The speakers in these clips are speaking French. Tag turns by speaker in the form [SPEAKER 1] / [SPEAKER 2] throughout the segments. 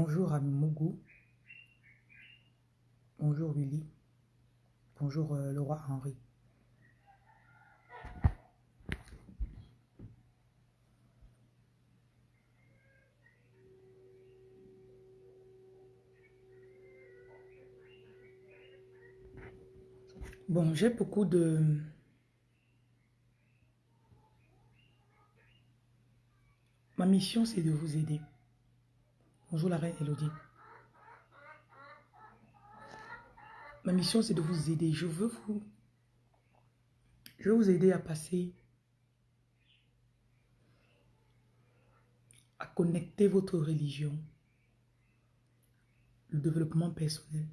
[SPEAKER 1] Bonjour à Mougou. Bonjour Willy. Bonjour euh, le roi Henri. Bon, j'ai beaucoup de... Ma mission, c'est de vous aider. Bonjour la reine Elodie. Ma mission, c'est de vous aider. Je veux vous... Je veux vous aider à passer... à connecter votre religion, le développement personnel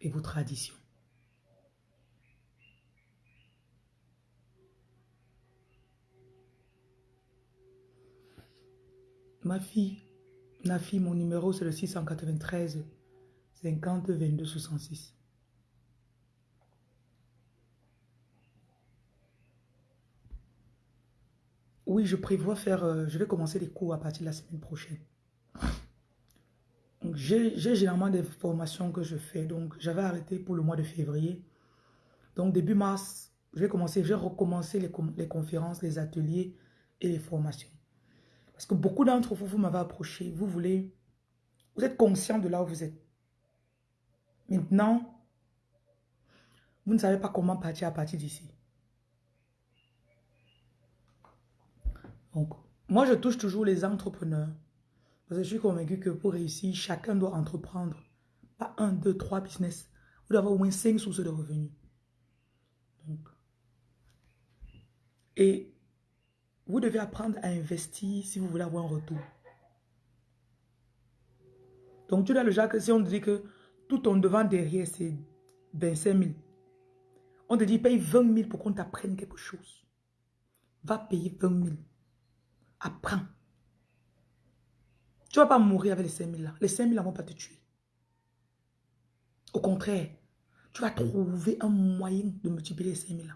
[SPEAKER 1] et vos traditions. Ma fille, Nafi, mon numéro c'est le 693 50 22 66. Oui, je prévois faire, euh, je vais commencer les cours à partir de la semaine prochaine. J'ai généralement des formations que je fais, donc j'avais arrêté pour le mois de février. Donc début mars, je vais commencer, je vais recommencer les, les conférences, les ateliers et les formations. Parce que beaucoup d'entre vous, vous m'avez approché, vous voulez, vous êtes conscient de là où vous êtes. Maintenant, vous ne savez pas comment partir à partir d'ici. Donc, moi, je touche toujours les entrepreneurs. Parce que je suis convaincu que pour réussir, chacun doit entreprendre. Pas un, deux, trois business. Vous devez avoir au moins cinq sources de revenus. Donc, et vous devez apprendre à investir si vous voulez avoir un retour. Donc, tu as le Jacques, si on te dit que tout ton devant derrière, c'est 25 000. On te dit, paye 20 000 pour qu'on t'apprenne quelque chose. Va payer 20 000. Apprends. Tu ne vas pas mourir avec les 5 000 là. Les 5 000 ne vont pas te tuer. Au contraire, tu vas trouver un moyen de multiplier les 5 000 là.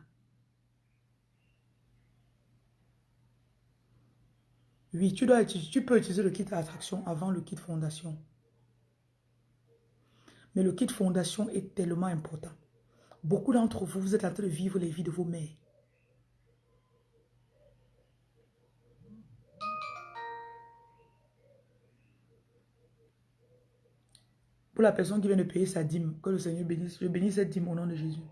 [SPEAKER 1] Oui, tu, peux utiliser le kit attraction avant le kit fondation. Mais le kit fondation est tellement important. Beaucoup d'entre vous, vous êtes en train de vivre les vies de vos mères. Pour la personne qui vient de payer sa dîme, que le Seigneur bénisse, je bénis cette dîme au nom de Jésus.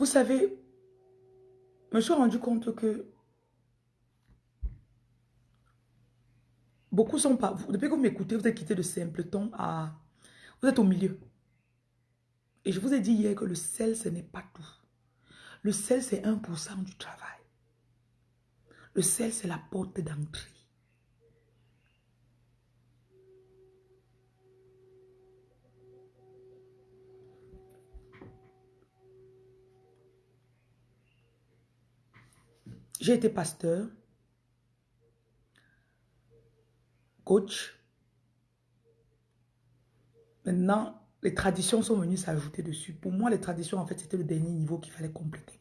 [SPEAKER 1] Vous savez, je me suis rendu compte que beaucoup sont pas... Depuis que vous m'écoutez, vous êtes quitté de simpleton à... Vous êtes au milieu. Et je vous ai dit hier que le sel, ce n'est pas tout. Le sel, c'est 1% du travail. Le sel, c'est la porte d'entrée. J'ai été pasteur, coach. Maintenant, les traditions sont venues s'ajouter dessus. Pour moi, les traditions, en fait, c'était le dernier niveau qu'il fallait compléter.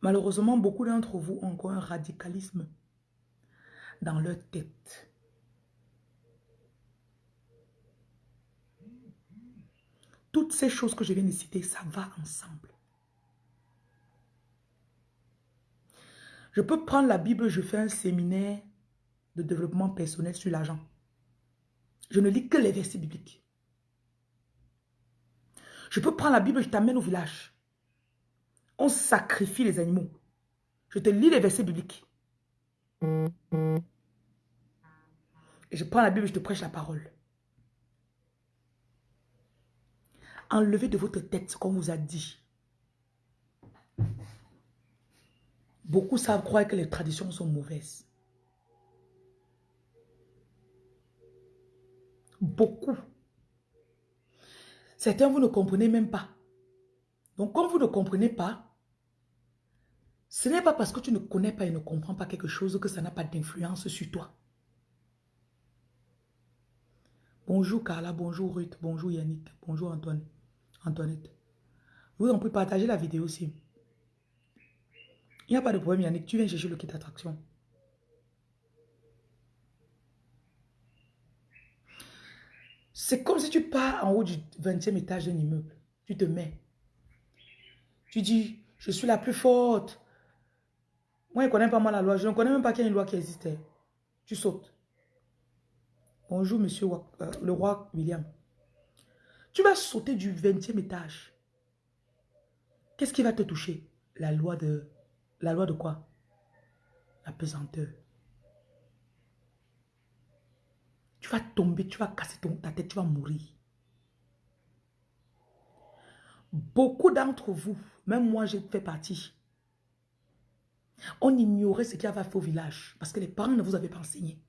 [SPEAKER 1] Malheureusement, beaucoup d'entre vous ont encore un radicalisme dans leur tête. Toutes ces choses que je viens de citer, ça va ensemble. Je peux prendre la Bible, je fais un séminaire de développement personnel sur l'argent. Je ne lis que les versets bibliques. Je peux prendre la Bible, je t'amène au village. On sacrifie les animaux. Je te lis les versets bibliques. Et je prends la Bible, je te prêche la parole. Enlevez de votre tête ce qu'on vous a dit. Beaucoup savent croire que les traditions sont mauvaises. Beaucoup. Certains, vous ne comprenez même pas. Donc, comme vous ne comprenez pas, ce n'est pas parce que tu ne connais pas et ne comprends pas quelque chose que ça n'a pas d'influence sur toi. Bonjour Carla, bonjour Ruth, bonjour Yannick, bonjour Antoine, Antoinette. Vous en pouvez partager la vidéo aussi. Il n'y a pas de problème Yannick, tu viens chercher le kit d'attraction. C'est comme si tu pars en haut du 20e étage d'un immeuble. Tu te mets. Tu dis, je suis la plus forte. Moi, je ne connais pas moi la loi. Je ne connais même pas qu'il y a une loi qui existait. Tu sautes. Bonjour, monsieur euh, le roi William. Tu vas sauter du 20e étage. Qu'est-ce qui va te toucher? La loi de... La loi de quoi? La pesanteur. Tu vas tomber, tu vas casser ton, ta tête, tu vas mourir. Beaucoup d'entre vous, même moi j'ai fait partie, on ignorait ce qu'il y avait fait au village parce que les parents ne vous avaient pas enseigné.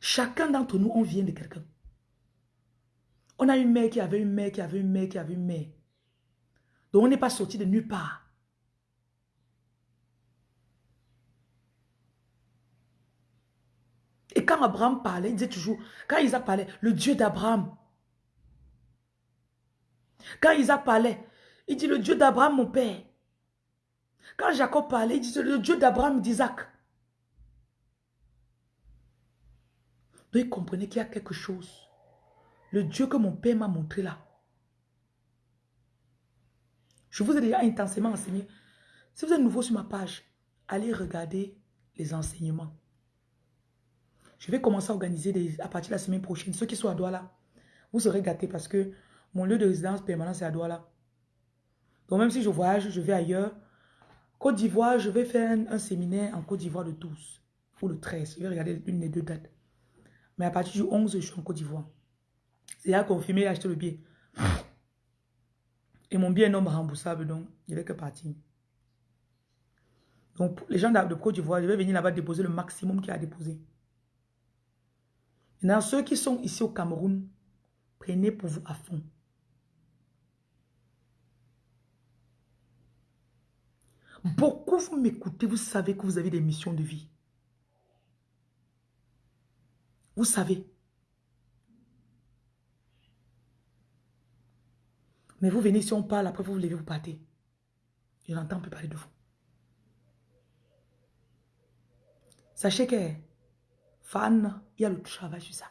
[SPEAKER 1] Chacun d'entre nous, on vient de quelqu'un. On a une mère qui avait une mère, qui avait une mère, qui avait une mère. Donc on n'est pas sorti de nulle part. Et quand Abraham parlait, il disait toujours, quand Isaac parlait, le Dieu d'Abraham. Quand Isaac parlait, il dit le Dieu d'Abraham, mon père. Quand Jacob parlait, il disait le Dieu d'Abraham, d'Isaac. Donc il comprenait qu'il y a quelque chose. Le Dieu que mon père m'a montré là. Je vous ai déjà intensément enseigné. Si vous êtes nouveau sur ma page, allez regarder les enseignements. Je vais commencer à organiser à partir de la semaine prochaine. Ceux qui sont à Douala, vous serez gâtés parce que mon lieu de résidence permanent, c'est à Douala. Donc même si je voyage, je vais ailleurs. Côte d'Ivoire, je vais faire un, séminaire en Côte d'Ivoire le 12 ou le 13. Je vais regarder une des deux dates. Mais à partir du 11, je suis en Côte d'Ivoire. C'est à confirmer et acheter le billet. Et mon billet non remboursable, donc il n'y avait que partir. Donc, les gens de Côte d'Ivoire, je vais venir là-bas déposer le maximum qu'il a à déposer. Maintenant, ceux qui sont ici au Cameroun, prenez pour vous à fond. Beaucoup vous m'écoutez, vous savez que vous avez des missions de vie. Vous savez. Mais vous venez, si on parle, après vous vous levez, vous partez. Je n'entends plus parler de vous. Sachez que Fan, il y a le travail sur ça.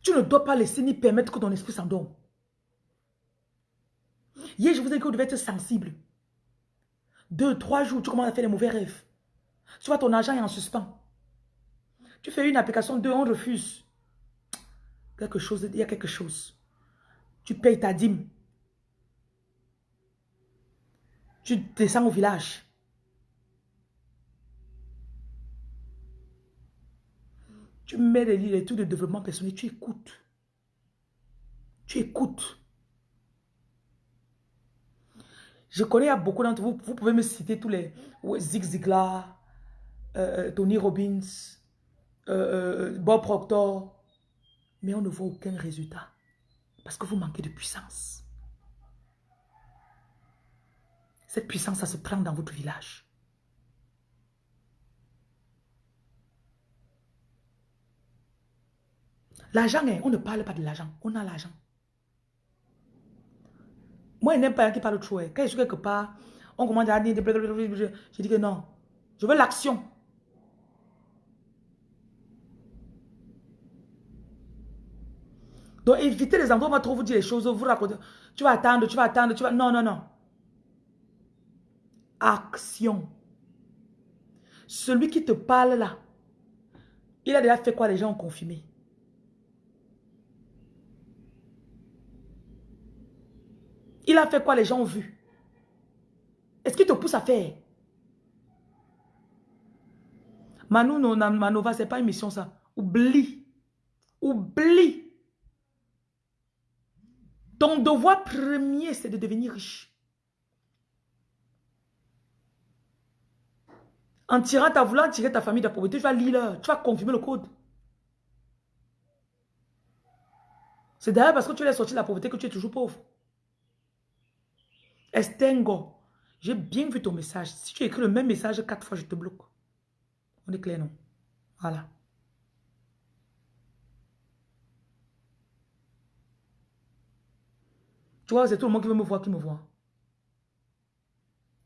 [SPEAKER 1] Tu ne dois pas laisser ni permettre que ton esprit s'endorme. Hier, je vous ai dit que vous devez être sensible. Deux, trois jours, tu commences à faire des mauvais rêves. Tu vois, ton argent est en suspens. Tu fais une application, deux, on refuse. Quelque chose, il y a quelque chose. Tu payes ta dîme. Tu descends au village. Tu mets les, les trucs de développement personnel, tu écoutes. Tu écoutes. Je connais beaucoup d'entre vous, vous pouvez me citer tous les Zig Ziglar, euh, euh, Tony Robbins, euh, Bob Proctor, mais on ne voit aucun résultat parce que vous manquez de puissance. Cette puissance, ça se prend dans votre village. L'argent, hein, on ne parle pas de l'argent. On a l'argent. Moi, je n'aime pas qui parle trop. Hein. Quand je suis quelque part, on commence à dire... Je dis que non. Je veux l'action. Donc, évitez les endroits où on va trop vous dire les choses, vous raconter. Tu vas attendre, tu vas attendre, tu vas... Non, non, non. Action. Celui qui te parle là, il a déjà fait quoi les gens ont confirmé? Il a fait quoi les gens ont vu? Est-ce qu'il te pousse à faire? Manu Manova, ce n'est pas une mission ça. Oublie. Oublie. Ton devoir premier, c'est de devenir riche. En tirant ta voulant tirer ta famille de la pauvreté, tu vas lire, tu vas confirmer le code. C'est d'ailleurs parce que tu es sorti de la pauvreté que tu es toujours pauvre. Estengo. J'ai bien vu ton message. Si tu écris le même message quatre fois, je te bloque. On est clair, non? Voilà. Tu vois, c'est tout le monde qui veut me voir qui me voit.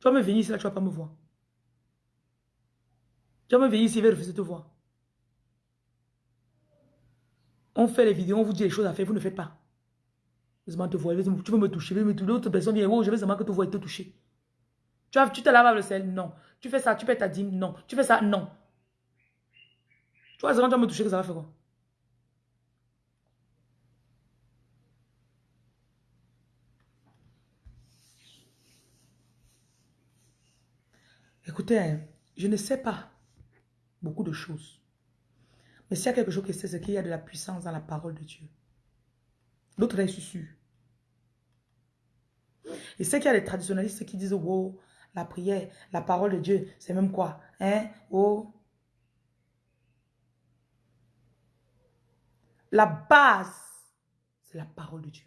[SPEAKER 1] Tu vas me venir ici, là, tu vas pas me voir. Tu vas me venir ici, il va refuser de te voir. On fait les vidéos, on vous dit les choses à faire, vous ne faites pas. te tu veux me toucher, veux me toucher, l'autre personne dit, oh, je veux seulement que tu vois et te toucher. Tu, tu te laves le sel, non. Tu fais ça, tu paies ta dîme, non. Tu fais ça, non. Tu vois, quand tu vas me toucher, que ça va faire quoi? Écoutez, je ne sais pas beaucoup de choses. Mais s'il y a quelque chose que c'est, c'est qu'il y a de la puissance dans la parole de Dieu. L'autre est sûr. Et c'est qu'il y a des traditionnalistes qui disent, wow, la prière, la parole de Dieu, c'est même quoi Hein Oh La base, c'est la parole de Dieu.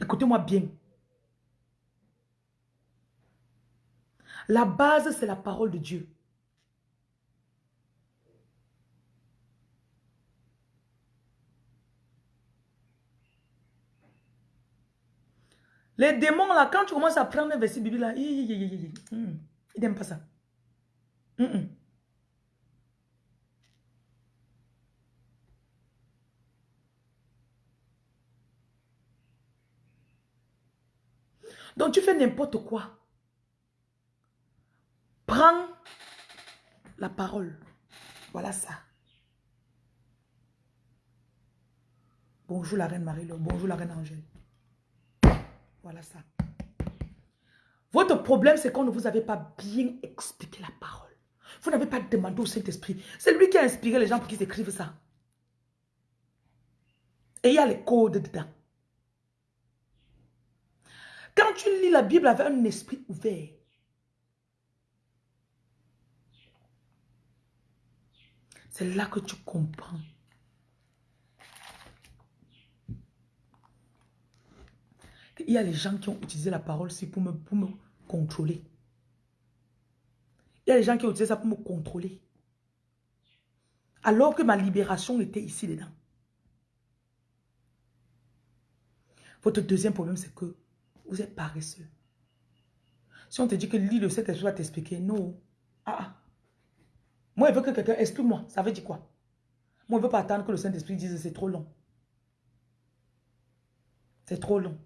[SPEAKER 1] Écoutez-moi bien. La base, c'est la parole de Dieu. Les démons, là, quand tu commences à prendre un verset là, ils n'aiment pas ça. Donc tu fais n'importe quoi. Prends la parole. Voilà ça. Bonjour la reine marie Bonjour la reine Angèle. Voilà ça. Votre problème, c'est qu'on ne vous avait pas bien expliqué la parole. Vous n'avez pas demandé au Saint-Esprit. C'est lui qui a inspiré les gens pour qu'ils écrivent ça. Et il y a les codes dedans. Quand tu lis la Bible avec un esprit ouvert, c'est là que tu comprends Il y a les gens qui ont utilisé la parole pour me, pour me contrôler. Il y a les gens qui ont utilisé ça pour me contrôler. Alors que ma libération était ici dedans. Votre deuxième problème, c'est que vous êtes paresseux. Si on te dit que lis le Saint-Esprit va t'expliquer, non. Ah, ah. Moi, je veux que quelqu'un explique-moi. Ça veut dire quoi? Moi, je ne veux pas attendre que le Saint-Esprit dise c'est trop long. C'est trop long.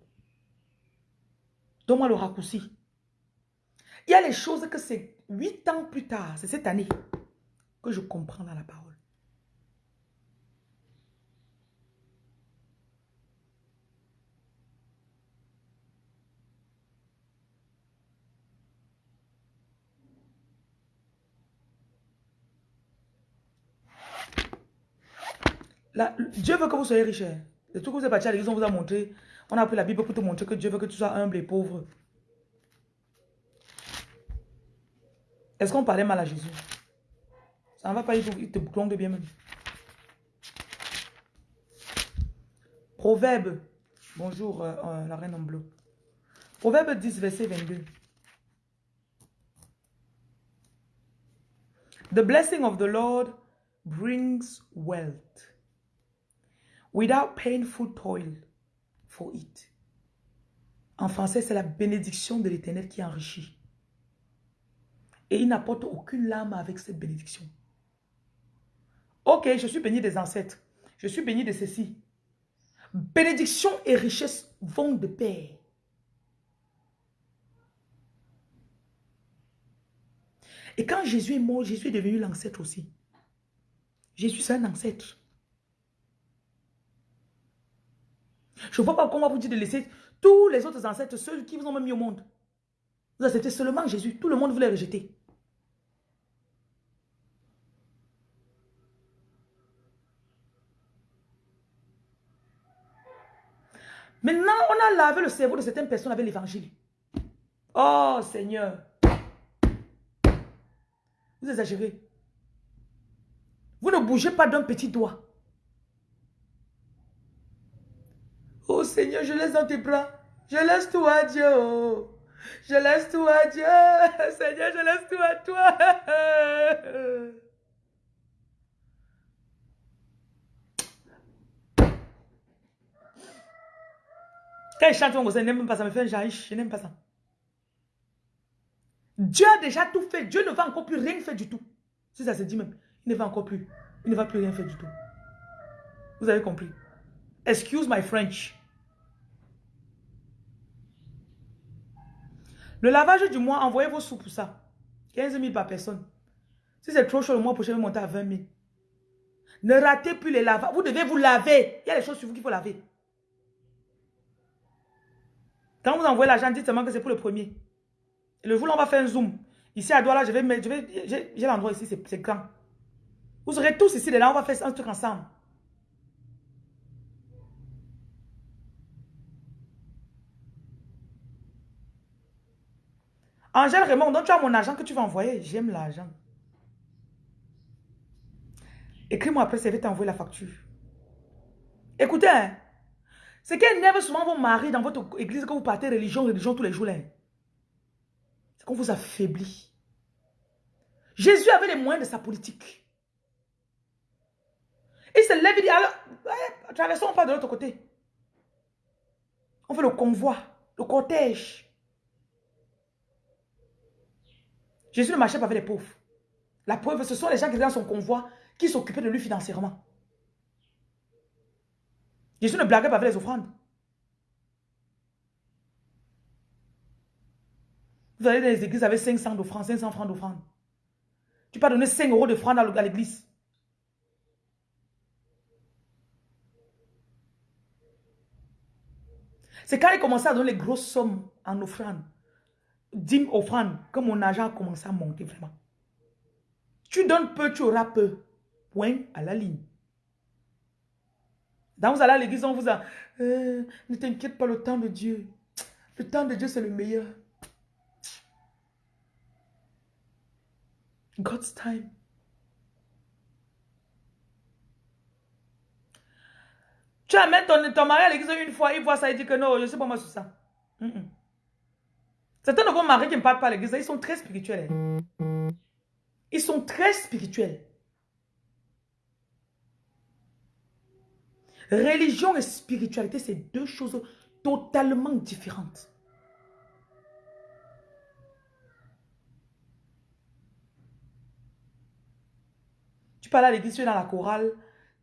[SPEAKER 1] Donne-moi le raccourci. Il y a les choses que c'est huit ans plus tard, c'est cette année, que je comprends dans la parole. Dieu veut que vous soyez riche. Le truc que vous êtes parti à l'église, on vous a montré on a pris la Bible pour te montrer que Dieu veut que tu sois humble et pauvre. Est-ce qu'on parlait mal à Jésus? Ça ne va pas, il te plonge bien même. Proverbe. Bonjour, euh, euh, la reine en bleu. Proverbe 10, verset 22. The blessing of the Lord brings wealth without painful toil for it. En français, c'est la bénédiction de l'éternel qui enrichit. Et il n'apporte aucune larme avec cette bénédiction. Ok, je suis béni des ancêtres. Je suis béni de ceci. Bénédiction et richesse vont de pair. Et quand Jésus est mort, Jésus est devenu l'ancêtre aussi. Jésus, c'est un ancêtre. Je ne vois pas comment vous dites de laisser tous les autres ancêtres, ceux qui vous ont mis au monde. Vous acceptez seulement Jésus. Tout le monde voulait rejeter. Maintenant, on a lavé le cerveau de certaines personnes avec l'évangile. Oh Seigneur. Vous exagérez. Vous ne bougez pas d'un petit doigt. Oh Seigneur, je laisse dans tes bras. Je laisse tout à Dieu. Je laisse tout à Dieu. Seigneur, je laisse tout à toi. Quand il chante, je n'aime pas ça, me fait un jaïch, je n'aime pas ça. Dieu a déjà tout fait. Dieu ne va encore plus rien faire du tout. Si ça se dit même, il ne va encore plus. Il ne va plus rien faire du tout. Vous avez compris? Excuse my French. Le lavage du mois, envoyez vos sous pour ça. 15 000 par personne. Si c'est trop chaud le mois prochain, vous monter à 20 000. Ne ratez plus les lavages. Vous devez vous laver. Il y a des choses sur vous qu'il faut laver. Quand vous envoyez l'argent, dites seulement que c'est pour le premier. le jour où on va faire un zoom, ici à Douala, je vais mettre, j'ai l'endroit ici, c'est grand. Vous serez tous ici, là, on va faire un truc ensemble. Angèle Raymond, donc tu as mon argent que tu vas envoyer. J'aime l'argent. Écris-moi après, ça va t'envoyer la facture. Écoutez, hein, c'est qu'elle n'aime souvent vos maris dans votre église que vous partez religion, religion tous les jours. C'est qu'on vous affaiblit. Jésus avait les moyens de sa politique. Il se lève et dit, alors, traversons pas de l'autre côté. On fait le convoi, le cortège. Jésus ne marchait pas avec les pauvres. La preuve, ce sont les gens qui étaient dans son convoi qui s'occupaient de lui financièrement. Jésus ne blaguait pas avec les offrandes. Vous allez dans les églises avec 500 d'offrandes, 500 francs d'offrandes. Tu peux donner 5 euros d'offrande à l'église. C'est quand il commençait à donner les grosses sommes en offrande dîme offrande, que mon argent a commencé à monter vraiment. Tu donnes peu, tu auras peu. Point à la ligne. Dans vous allez à l'église, on vous a... Euh, ne t'inquiète pas, le temps de Dieu. Le temps de Dieu, c'est le meilleur. God's time. Amènes ton, mari à l'église une fois, il voit ça, il dit que non, je sais pas moi sur ça. Certains de vos maris qui ne parlent pas à l'église, ils sont très spirituels. Hein. Ils sont très spirituels. Religion et spiritualité, c'est deux choses totalement différentes. Tu parles à l'église, tu es dans la chorale,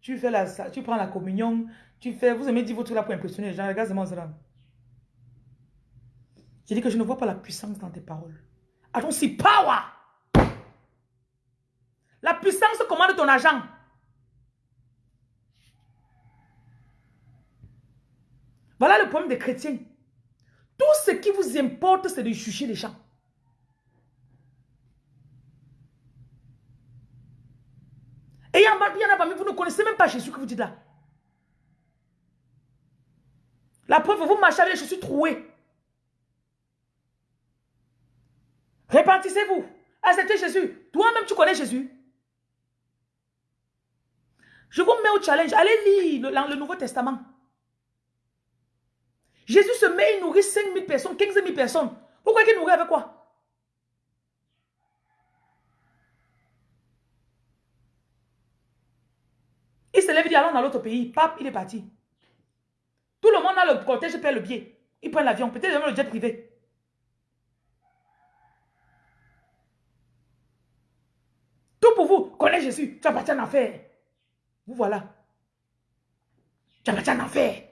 [SPEAKER 1] tu, fais la, tu prends la communion, tu fais, vous aimez dire votre là pour impressionner les gens, regardez-moi ça. J'ai dit que je ne vois pas la puissance dans tes paroles. I don't power. La puissance commande ton argent. Voilà le problème des chrétiens. Tout ce qui vous importe, c'est de juger les gens. Et il y en a parmi vous ne connaissez même pas Jésus que vous dites là. La preuve, vous marchez avec les chaussures trouées. Répentissez-vous. Acceptez Jésus. Toi-même, tu connais Jésus. Je vous mets au challenge. Allez lire le, Nouveau Testament. Jésus se met, il nourrit 5 000 personnes, 15 000 personnes. Pourquoi il nourrit avec quoi? Il se lève et dit allons dans l'autre pays. Pape, il est parti. Tout monde a le cortège, paie le billet. Il prend l'avion, peut-être même le jet privé. pour vous. Connais Jésus. Tu appartiens en enfer. Vous voilà. Tu appartiens en enfer.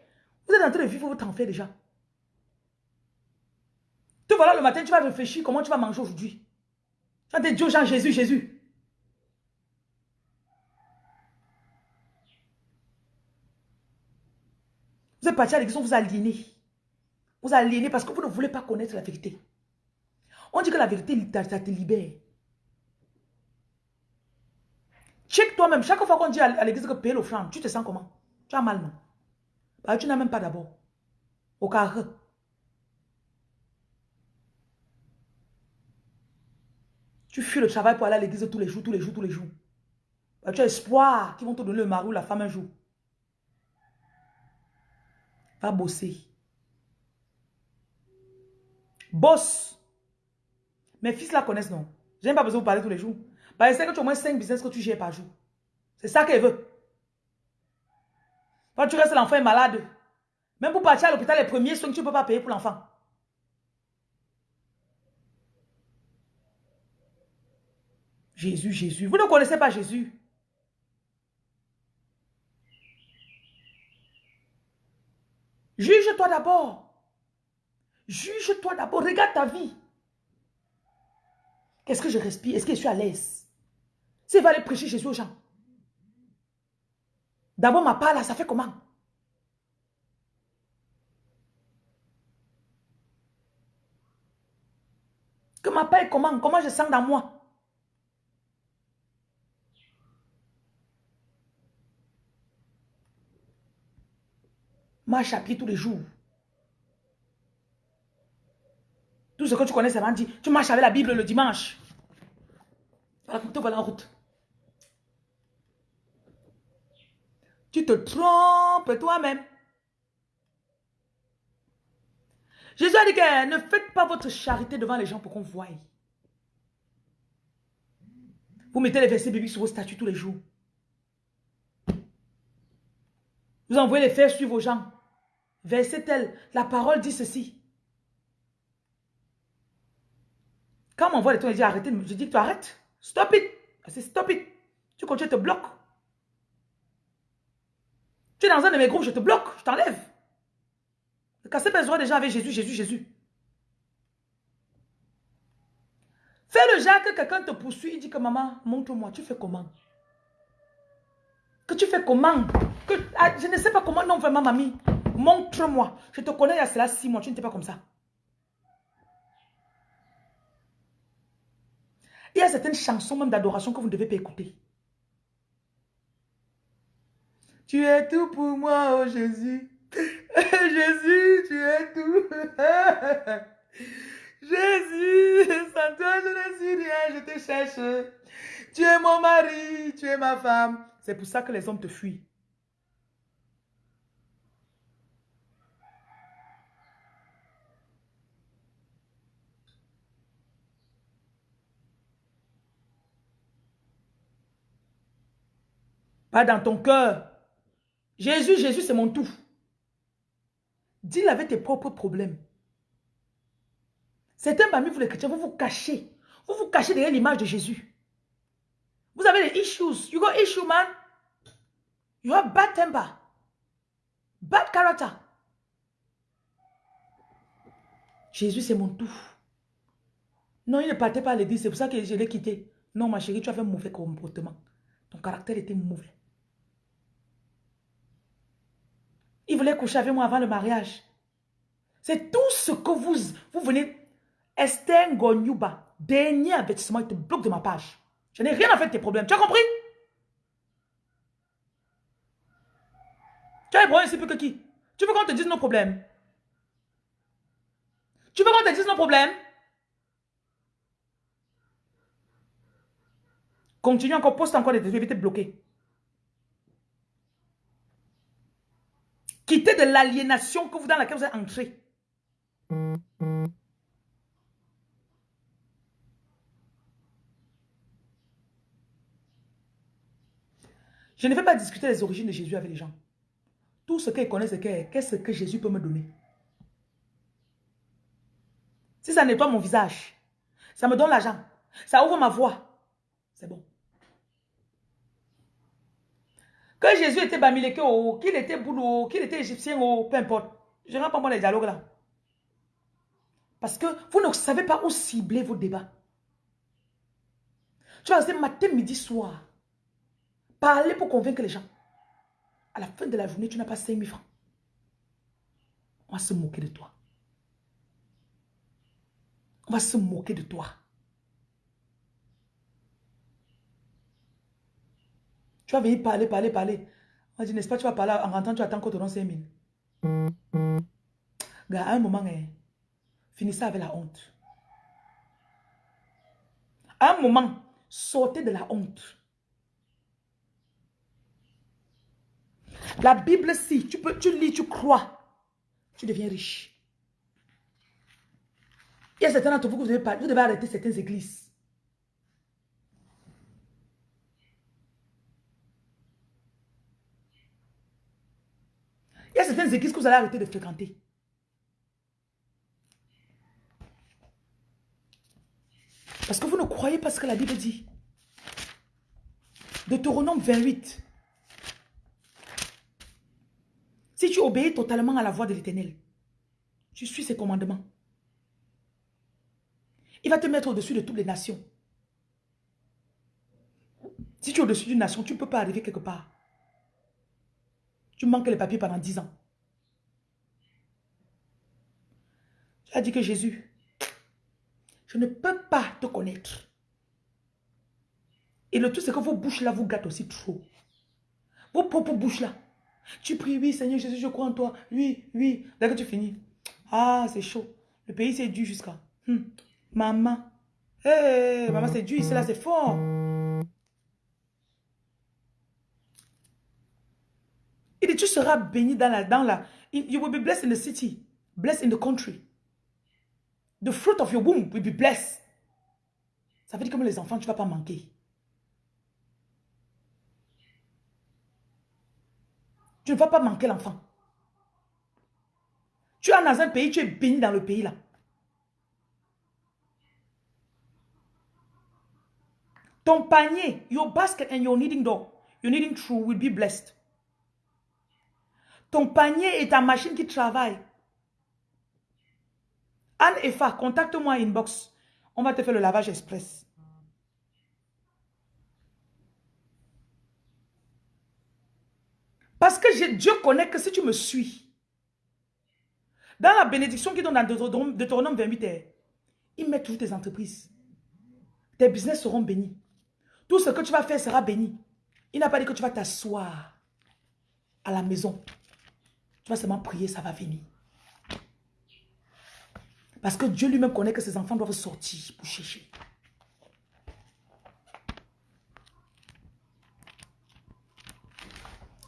[SPEAKER 1] Vous êtes en train de vivre votre enfer déjà. Tu voilà le matin, tu vas réfléchir comment tu vas manger aujourd'hui. Tu vas te dire Jean Jésus, Jésus. Vous êtes parti à l'église, on vous a aliéné. Vous aliéné parce que vous ne voulez pas connaître la vérité. On dit que la vérité, ça te libère. Check toi-même. Chaque fois qu'on dit à l'église que paye l'offrande, tu te sens comment? Tu as mal, non? Bah, Tu n'as même pas d'abord. Au carré. Tu fuis le travail pour aller à l'église tous les jours, tous les jours, tous les jours. Bah, tu as espoir qu'ils vont te donner le mari ou la femme un jour. Va bosser. Boss. Mes fils la connaissent, non? N'ai pas besoin de vous parler tous les jours. Bah, c'est que tu as au moins 5 business que tu gères par jour. C'est ça qu'elle veut. Quand tu restes, l'enfant est malade. Même pour partir à l'hôpital, les premiers soins que tu ne peux pas payer pour l'enfant. Jésus, Jésus. Vous ne connaissez pas Jésus. Juge-toi d'abord. Juge-toi d'abord. Regarde ta vie. Qu'est-ce que je respire? Est-ce que je suis à l'aise? Si va aller prêcher Jésus aux gens. D'abord, ma part là, ça fait comment? Que ma part est comment? Comment je sens dans moi? Marche à pied tous les jours. Tout ce que tu connais, c'est dit. Tu marches avec la Bible le dimanche. Vas en route. Tu te trompes toi-même. Jésus a dit que ne faites pas votre charité devant les gens pour qu'on voie. Vous mettez les versets bibliques sur vos statuts tous les jours. Vous envoyez les faire suivre aux gens. Verset tel, la parole dit ceci. Quand on m'envoie les trucs, je dis arrêtez, je dis tu arrêtes? Stop it. C'est stop it. Tu continues, je te bloque. Tu es dans un de mes groupes, je te bloque, je t'enlève. Pas les déjà avec Jésus, Jésus, Jésus. Fais le genre que quelqu'un te poursuit, il dit que maman, montre-moi, tu fais comment? Que tu fais comment? Que, ah, Je ne sais pas comment, non vraiment mamie. Montre-moi. Je te connais il y a cela six mois, tu n'étais pas comme ça. Il y a certaines chansons même d'adoration que vous ne devez pas écouter. Tu es tout pour moi, oh Jésus. Jésus, tu es tout. Jésus, sans toi je ne suis rien, je te cherche. Tu es mon mari, tu es ma femme. C'est pour ça que les hommes te fuient. Pas dans ton cœur. Jésus, Jésus, c'est mon tout. Dis-le avec tes propres problèmes. Certains parmi vous les chrétiens, vous vous cachez. Vous vous cachez derrière l'image de Jésus. Vous avez des issues. You got issue, man. You have bad temper. Bad character. Jésus, c'est mon tout. Non, il ne partait pas à l'église. C'est pour ça que je l'ai quitté. Non, ma chérie, tu as fait un mauvais comportement. Ton caractère était mauvais. Il voulait coucher avec moi avant le mariage. C'est tout ce que vous, vous venez. Esther dernier avertissement, il te bloque de ma page. Je n'ai rien à faire de tes problèmes. Tu as compris? Tu as les problèmes ici plus que qui? Tu veux qu'on te dise nos problèmes? Tu veux qu'on te dise nos problèmes? Continue encore, poste encore des trucs, éviter de bloquer. De l'aliénation dans laquelle vous êtes entré. Je ne vais pas discuter des origines de Jésus avec les gens. Tout ce qu'ils connaissent, c'est qu'est-ce que Jésus peut me donner? Si ça nettoie mon visage, ça me donne l'argent, ça ouvre ma voix, c'est bon. Que Jésus était Bamileke, qu'il était boulot, qu'il était égyptien, peu importe. Je ne pas moi les dialogues là. Parce que vous ne savez pas où cibler vos débats. Tu vas rester matin, midi, soir. Parler pour convaincre les gens. À la fin de la journée, tu n'as pas 5 000 francs. On va se moquer de toi. On va se moquer de toi. Tu vas venir parler, parler, parler. On dire, n'est-ce pas, tu vas parler, en rentrant, tu attends qu'on te donne 5 000. Gars, à un moment, hein, finissez avec la honte. À un moment, sortez de la honte. La Bible, si tu, peux, tu lis, tu crois, tu deviens riche. Il y a certains d'entre vous que vous devez, vous devez arrêter certaines églises. Il y a certaines églises que vous allez arrêter de fréquenter. Parce que vous ne croyez pas ce que la Bible dit. Deutéronome 28. Si tu obéis totalement à la voix de l'éternel, tu suis ses commandements. Il va te mettre au-dessus de toutes les nations. Si tu es au-dessus d'une nation, tu ne peux pas arriver quelque part. Tu manques les papiers pendant dix ans. Tu as dit que Jésus, je ne peux pas te connaître. Et le tout, c'est que vos bouches là vous gâtent aussi trop. Vos propres bouches là. Tu pries, oui, Seigneur Jésus, je crois en toi. Oui, oui. Dès que tu finis. Ah, c'est chaud. Le pays, c'est dur jusqu'à. Hmm. Maman. Hé, maman, c'est dur. Ici, là, c'est fort. Tu seras béni dans la, dans la. You will be blessed in the city. Blessed in the country. The fruit of your womb will be blessed. Ça veut dire comme les enfants, tu ne vas pas manquer. Tu ne vas pas manquer l'enfant. Tu es dans un pays, tu es béni dans le pays là. Ton panier, your basket and your kneading door, your kneading true will be blessed. Ton panier et ta machine qui travaille. Anne et contacte-moi inbox. On va te faire le lavage express. Parce que Dieu connaît que si tu me suis, dans la bénédiction qu'il donne dans Deutéronome 28, il met toutes tes entreprises. Tes business seront bénis. Tout ce que tu vas faire sera béni. Il n'a pas dit que tu vas t'asseoir à la maison. Tu vas seulement prier, ça va venir. Parce que Dieu lui-même connaît que ses enfants doivent sortir pour chercher.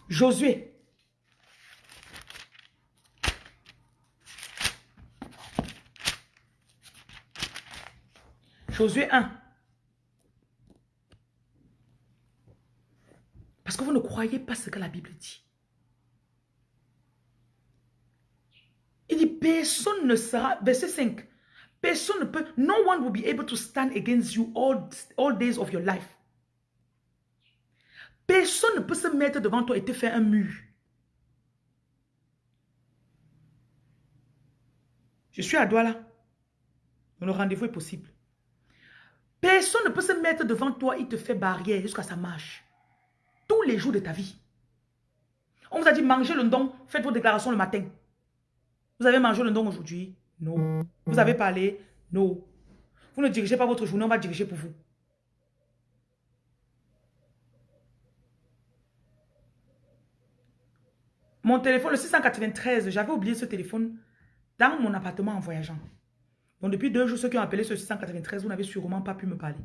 [SPEAKER 1] Josué. Josué 1. Parce que vous ne croyez pas ce que la Bible dit. Il dit, personne ne sera, verset 5, personne ne peut, no one will be able to stand against you all, all days of your life. Personne ne peut se mettre devant toi et te faire un mur. Je suis à Douala. Le rendez-vous est possible. Personne ne peut se mettre devant toi et te faire barrière jusqu'à sa marche. Tous les jours de ta vie. On vous a dit mangez le don, faites vos déclarations le matin. Vous avez mangé le don aujourd'hui? Non. Vous avez parlé? Non. Vous ne dirigez pas votre journée, on va diriger pour vous. Mon téléphone, le 693, j'avais oublié ce téléphone dans mon appartement en voyageant. Donc depuis deux jours, ceux qui ont appelé ce 693, vous n'avez sûrement pas pu me parler.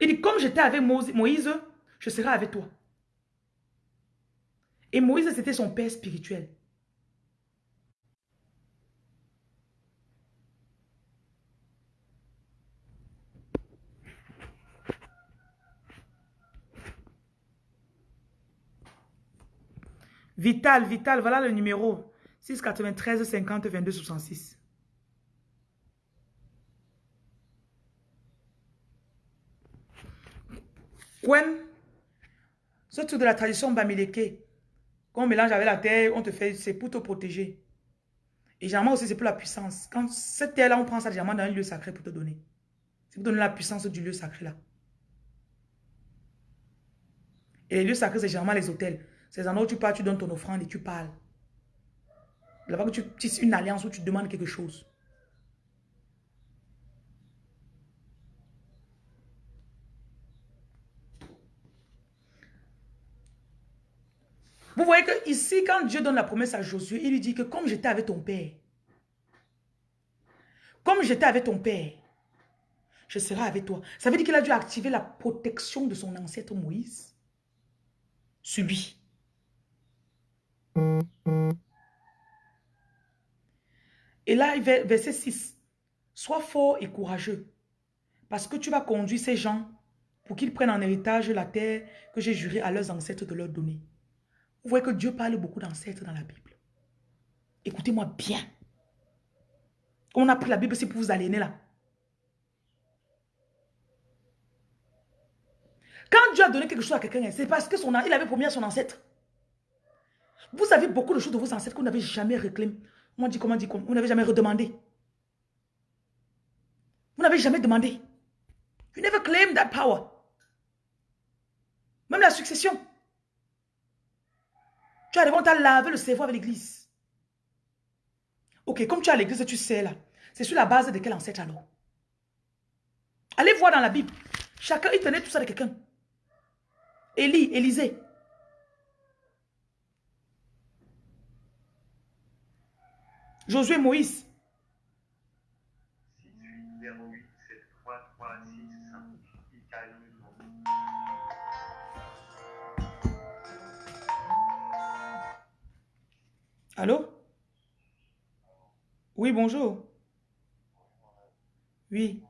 [SPEAKER 1] Il dit, comme j'étais avec Moïse, je serai avec toi. Et Moïse, c'était son père spirituel. Vital, Vital, voilà le numéro. 693 50 22 66. Quen, ce truc de la tradition bamileke, qu'on mélange avec la terre, on te fait, c'est pour te protéger. Et généralement aussi, c'est pour la puissance. Quand cette terre-là, on prend ça généralement dans un lieu sacré pour te donner. C'est pour donner la puissance du lieu sacré là. Et les lieux sacrés, c'est généralement les hôtels. C'est endroits où tu pars, tu donnes ton offrande et tu parles. Là-bas que tu tisses une alliance où tu demandes quelque chose. Vous voyez que ici, quand Dieu donne la promesse à Josué, il lui dit que comme j'étais avec ton père, comme j'étais avec ton père, je serai avec toi. Ça veut dire qu'il a dû activer la protection de son ancêtre Moïse sur lui. Et là, verset 6. Sois fort et courageux, parce que tu vas conduire ces gens pour qu'ils prennent en héritage la terre que j'ai juré à leurs ancêtres de leur donner. Vous voyez que Dieu parle beaucoup d'ancêtres dans la Bible. Écoutez-moi bien. On a pris la Bible, c'est pour vous aliéner là. Quand Dieu a donné quelque chose à quelqu'un, c'est parce que son, il avait promis à son ancêtre. Vous avez beaucoup de choses de vos ancêtres que vous n'avez jamais réclamé. On dit comment dit Vous n'avez jamais redemandé. Vous n'avez jamais demandé. You never claimed that power. Même la succession. Tu as on t'a lavé le cerveau avec l'église. Ok, comme tu as l'église, tu sais là. C'est sur la base de quel ancêtre alors? Allez voir dans la Bible. Chacun, il tenait tout ça de quelqu'un. Élie, Élisée. Josué, Moïse. Allô? Oui, bonjour. Oui.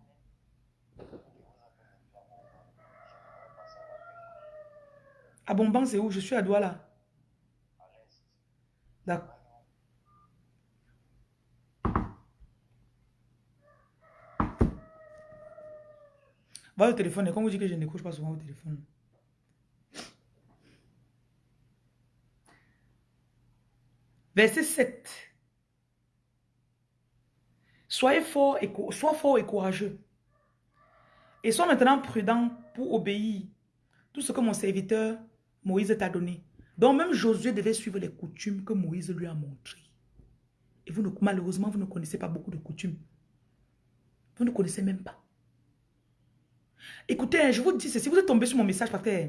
[SPEAKER 1] À Bonban, c'est où? Je suis à Douala. D'accord. Au téléphone et quand vous dites que je ne couche pas souvent au téléphone. Verset 7. Soyez fort et, courageux. Et sois maintenant prudent pour obéir tout ce que mon serviteur Moïse t'a donné. Donc même Josué devait suivre les coutumes que Moïse lui a montrées. Et vous, malheureusement, vous ne connaissez pas beaucoup de coutumes. Vous ne connaissez même pas. Écoutez, je vous dis ceci, vous êtes tombé sur mon message parce que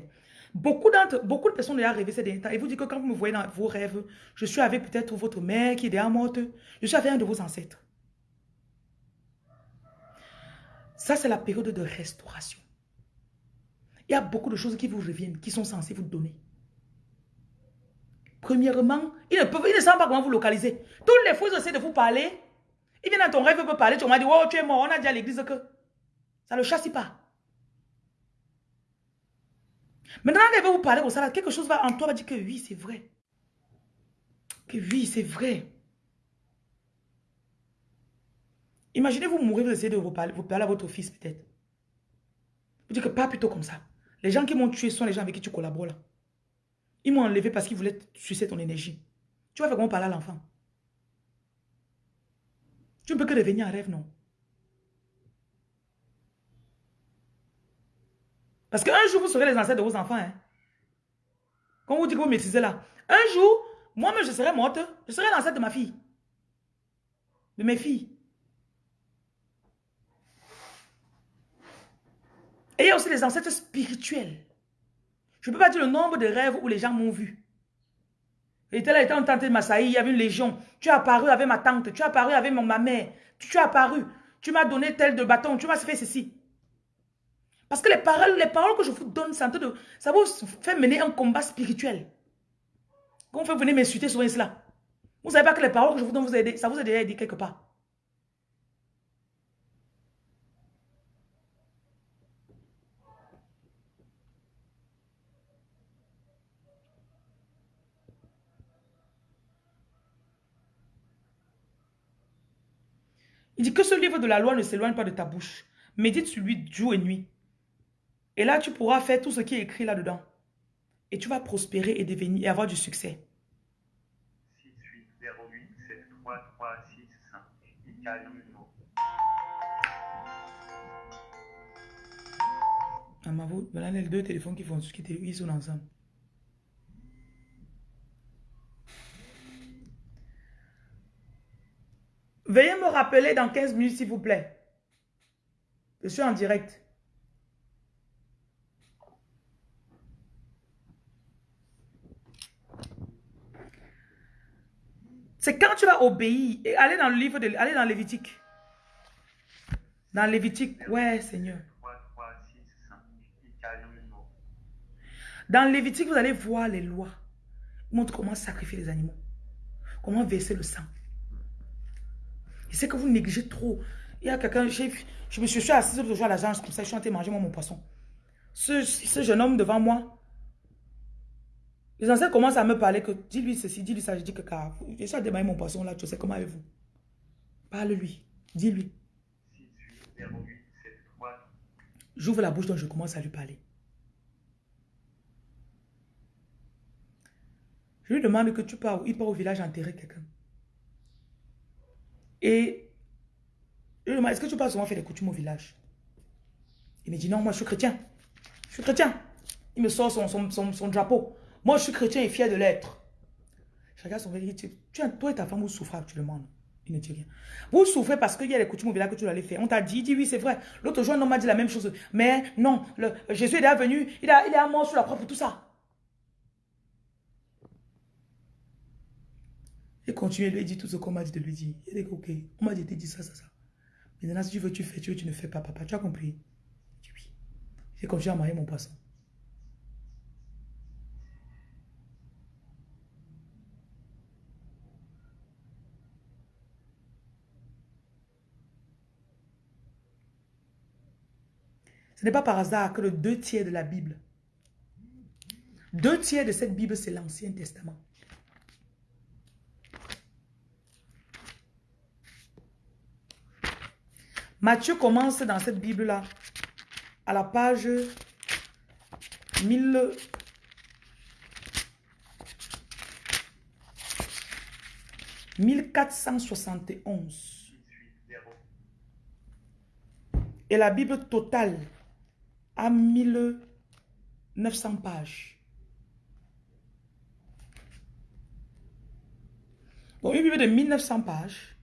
[SPEAKER 1] beaucoup, beaucoup de personnes ont rêvé ces derniers temps. Et vous dites que quand vous me voyez dans vos rêves, je suis avec peut-être votre mère qui est déjà morte. Je suis avec un de vos ancêtres. Ça, c'est la période de restauration. Il y a beaucoup de choses qui vous reviennent, qui sont censées vous donner. Premièrement, ils ne, peuvent, savent pas comment vous localiser. Tous les fois, ils essaient de vous parler. Ils viennent dans ton rêve, ils peuvent parler. Tu m'as dit, oh, tu es mort. On a dit à l'église que ça ne le chasse pas. Maintenant, il va vous parler comme ça, quelque chose va, en toi va dire que oui, c'est vrai. Que oui, c'est vrai. Imaginez vous mourir, vous essayez de vous parler, vous à votre fils peut-être. Vous dites que pas plutôt comme ça. Les gens qui m'ont tué sont les gens avec qui tu collabores là. Ils m'ont enlevé parce qu'ils voulaient sucer ton énergie. Tu vas faire comment parler à l'enfant? Tu ne peux que revenir en rêve, non? Parce qu'un jour, vous serez les ancêtres de vos enfants. Hein? Quand vous dites que vous maîtrisez là. Un jour, moi-même, je serai morte. Je serai l'ancêtre de ma fille. De mes filles. Et il y a aussi les ancêtres spirituels. Je ne peux pas dire le nombre de rêves où les gens m'ont vu. J'étais là, j'étais en tante de Massaï, il y avait une légion. Tu as apparu avec ma tante, tu as apparu avec ma mère. Tu as apparu, tu m'as donné tel de bâton, tu m'as fait ceci. Parce que les paroles, les paroles que je vous donne, ça, vous fait mener un combat spirituel. Quand vous venir m'insulter souvent cela. Vous ne savez pas que les paroles que je vous donne, vous ça vous a déjà aidé quelque part. Il dit que ce livre de la loi ne s'éloigne pas de ta bouche. Médite sur lui jour et nuit. Et là, tu pourras faire tout ce qui est écrit là-dedans. Et tu vas prospérer et devenir et avoir du succès. 6, 8, 0, 8, 7, 3, 3, 6, 5. Ah, ma vous, voilà les deux téléphones qui font qui ils sont ensemble. Veuillez me rappeler dans 15 minutes, s'il vous plaît. Je suis en direct. C'est quand tu vas obéir et aller dans le livre de aller dans Lévitique. Dans Lévitique, ouais, Seigneur. Dans Lévitique, vous allez voir les lois. montre comment sacrifier les animaux. Comment verser le sang. Et c'est que vous négligez trop. Il y a quelqu'un, je me suis assise l'autre jour à l'agence, comme ça, je suis en train de manger mon poisson. Ce, jeune homme devant moi, les anciens commencent à me parler que, dis-lui ceci, dis-lui ça, je dis que, car, je suis à démarrer mon poisson là, tu sais, comment avez-vous Parle-lui, dis-lui. J'ouvre la bouche, donc je commence à lui parler. Je lui demande que tu pars, il part au village enterrer quelqu'un. Et je lui demande, est-ce que tu passes souvent faire des coutumes au village? Il me dit, non, moi je suis chrétien. Je suis chrétien. Il me sort son, son, drapeau. Moi je suis chrétien et fier de l'être. Regarde son tu, tu, toi et ta femme, vous souffrez actuellement. Il ne dit rien. Vous souffrez parce qu'il y a des coutumes village que tu aller faire. On t'a dit, il dit oui, c'est vrai. L'autre jour, homme m'a dit la même chose. Mais non, le, Jésus est déjà venu, il, a, il est à mort sur la croix pour tout ça. Il continue, lui dit tout ce qu'on m'a dit de lui dire. Il dit, ok, on m'a dit de dire ça, ça, ça. Maintenant, si tu veux, tu fais, tu veux, tu ne fais pas, papa. Tu as compris? Il dit oui. J'ai continué à marier mon poisson. Ce n'est pas par hasard que le deux tiers de la Bible, deux tiers de cette Bible, c'est l'Ancien Testament. Matthieu commence dans cette Bible-là à la page 1000... « 1471. Et la Bible totale à 1900 pages. Bon, une Bible de 1900 pages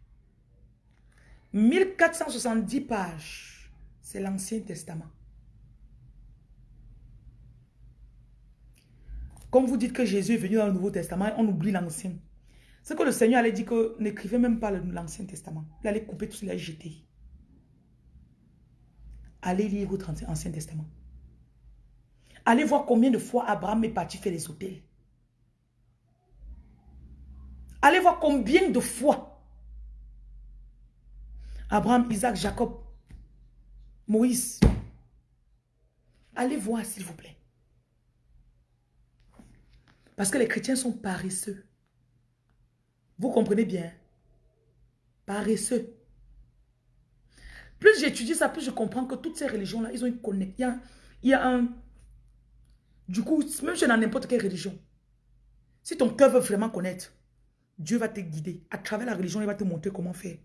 [SPEAKER 1] 1470 pages, c'est l'Ancien Testament. Comme vous dites que Jésus est venu dans le Nouveau Testament, on oublie l'Ancien. C'est que le Seigneur allait dire que n'écrivez même pas l'Ancien Testament. Il allait couper tout ce qu'il a jeté. Allez lire votre Ancien Testament. Allez voir combien de fois Abraham est parti faire les hôtels. Allez voir combien de fois Abraham, Isaac, Jacob, Moïse. Allez voir, s'il vous plaît. Parce que les chrétiens sont paresseux. Vous comprenez bien. Paresseux. Plus j'étudie ça, plus je comprends que toutes ces religions-là, ils ont une connexion. Il y a un... Du coup, même si dans n'importe quelle religion, si ton cœur veut vraiment connaître, Dieu va te guider. À travers la religion, il va te montrer comment faire.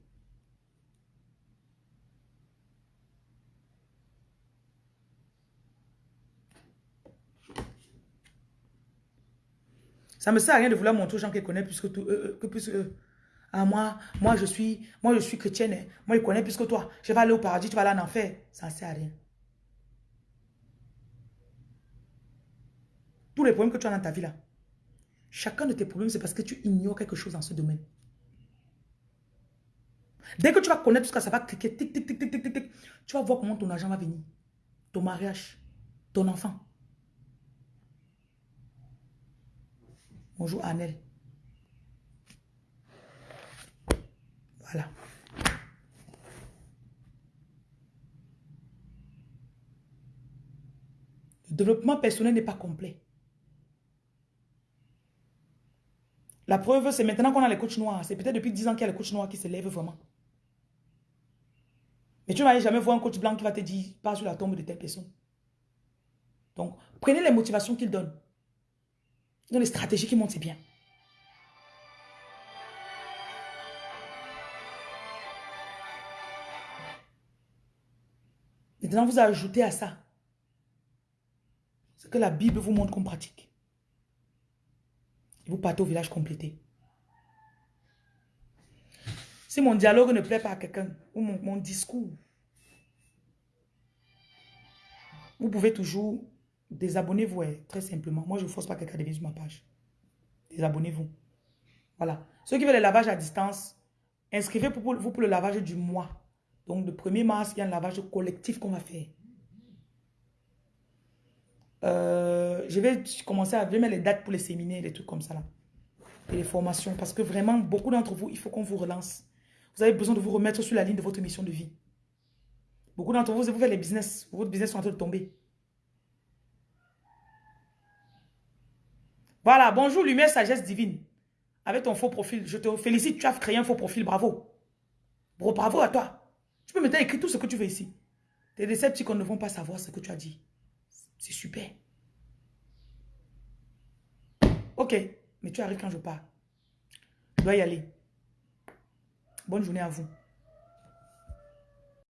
[SPEAKER 1] Ça me sert à rien de vouloir montrer aux gens qu'ils connaissent plus que, tout, euh, euh, que plus Ah, moi, moi, je suis, moi, je suis chrétienne. Hein. Moi, je connais plus que toi. Je vais aller au paradis, tu vas aller en enfer. Ça ne sert à rien. Tous les problèmes que tu as dans ta vie là, chacun de tes problèmes, c'est parce que tu ignores quelque chose dans ce domaine. Dès que tu vas connaître tout ça, ça va cliquer, tic, tic, tic, tic, tic, tu vas voir comment ton argent va venir. Ton mariage, ton enfant. Bonjour Annelle. Le développement personnel n'est pas complet. La preuve, c'est maintenant qu'on a les coachs noirs. C'est peut-être depuis 10 ans qu'il y a les coachs noirs qui se lèvent vraiment. Mais tu ne vas jamais voir un coach blanc qui va te dire, pas sur la tombe de telle personne. Donc, prenez les motivations qu'il donne. Dans les stratégies qui montent, c'est bien. Maintenant, vous ajoutez à ça ce que la Bible vous montre comme pratique. Et vous partez au village complété. Si mon dialogue ne plaît pas à quelqu'un, ou mon, discours, vous pouvez toujours Désabonnez-vous, très simplement. Moi, je ne force pas quelqu'un de venir sur ma page. Désabonnez-vous. Voilà. Ceux qui veulent le lavage à distance, inscrivez-vous pour le lavage du mois. Donc, le 1er mars, il y a un lavage collectif qu'on va faire. Euh, je vais commencer à mettre les dates pour les séminaires, des trucs comme ça là. Et les formations. Parce que vraiment, beaucoup d'entre vous, il faut qu'on vous relance. Vous avez besoin de vous remettre sur la ligne de votre mission de vie. Beaucoup d'entre vous, vous faites les business. Votre business sont en train de tomber. Voilà, bonjour lumière sagesse divine. Avec ton faux profil, je te félicite, tu as créé un faux profil, bravo. Bravo à toi. Tu peux maintenant écrire tout ce que tu veux ici. Tes décepticons ne vont pas savoir ce que tu as dit. C'est super. Ok, mais tu arrives quand je pars. Je dois y aller. Bonne journée à vous.